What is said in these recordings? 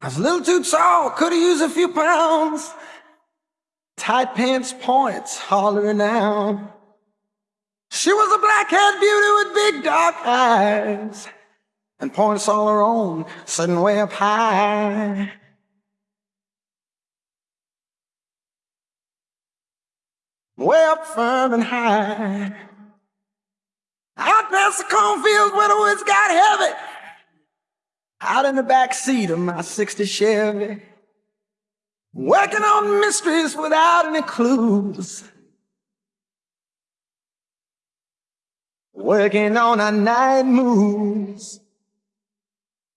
I was a little too tall, could have used a few pounds. Tight pants points hollering down. She was a black-haired beauty with big dark eyes and points all her own, sitting way up high. Way up firm and high. Out past the cornfields where the woods got heavy. Out in the back seat of my 60 Chevy. Working on mysteries without any clues. Working on our night moves.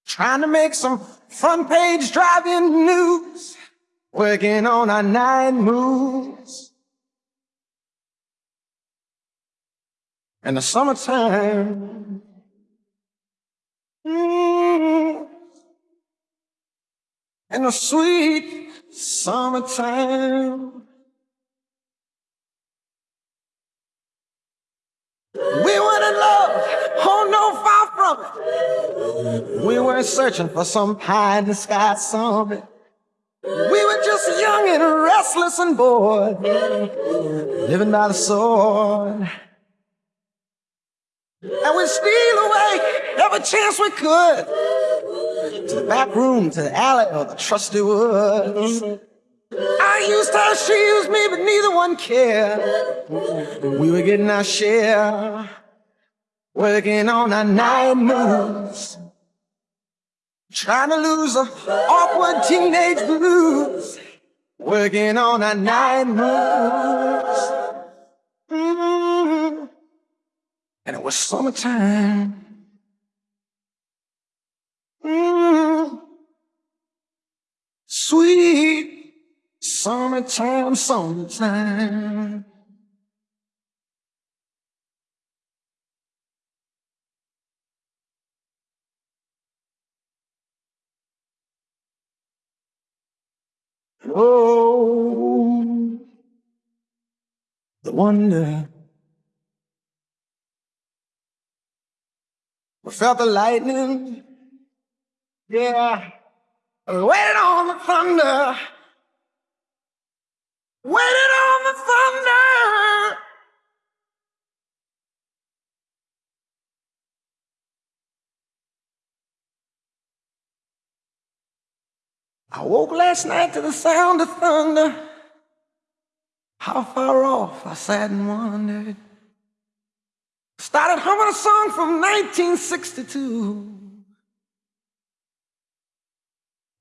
Trying to make some front page driving news. Working on our night moves. In the summertime. Mm, in the sweet summertime. We weren't in love, oh no, far from it. We weren't searching for some high in the sky summit. We were just young and restless and bored, living by the sword. And we'd steal away every chance we could to the back room, to the alley, or the trusty woods. I used her, she used me, but neither one cared. We were getting our share, working on our night moves, trying to lose the awkward teenage blues, working on our night moves. Mm-hmm. And it was summertime. Mm-hmm. Sweet Summertime, summertime. Oh, the wonder. We felt the lightning. Yeah. Waited on the thunder. Waiting on the thunder. I woke last night to the sound of thunder. How far off I sat and wondered. Started humming a song from 1962.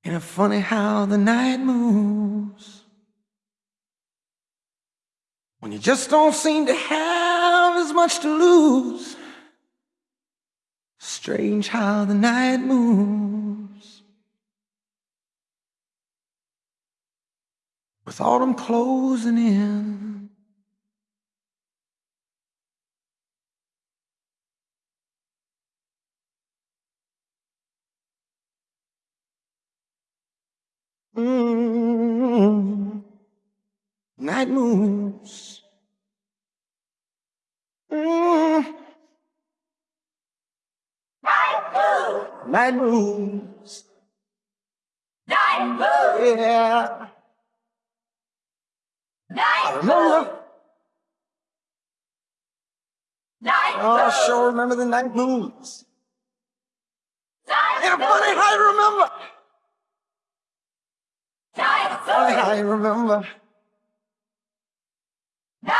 And it's funny how the night moves. When you just don't seem to have as much to lose. Strange how the night moves. With autumn closing in. Mm, night moves. Mm. Night moves. Night moves. Yeah. Night I remember. Night Oh, I sure remember the night moves. Night And funny you remember. Night Funny remember. Night I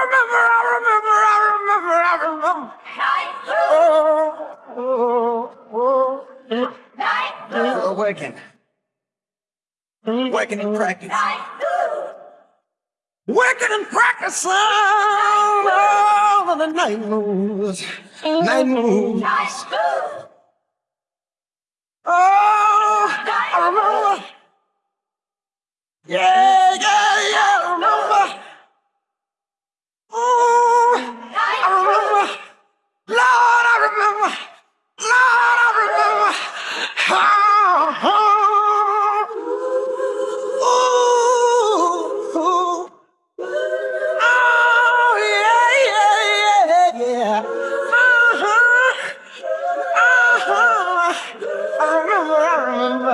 remember, I remember, I remember, I remember. Night Oh, oh, oh. Night oh. Working. Working and practicing. Night Working and practicing. Oh, the night moves. Night moves. Night Oh,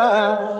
Bye.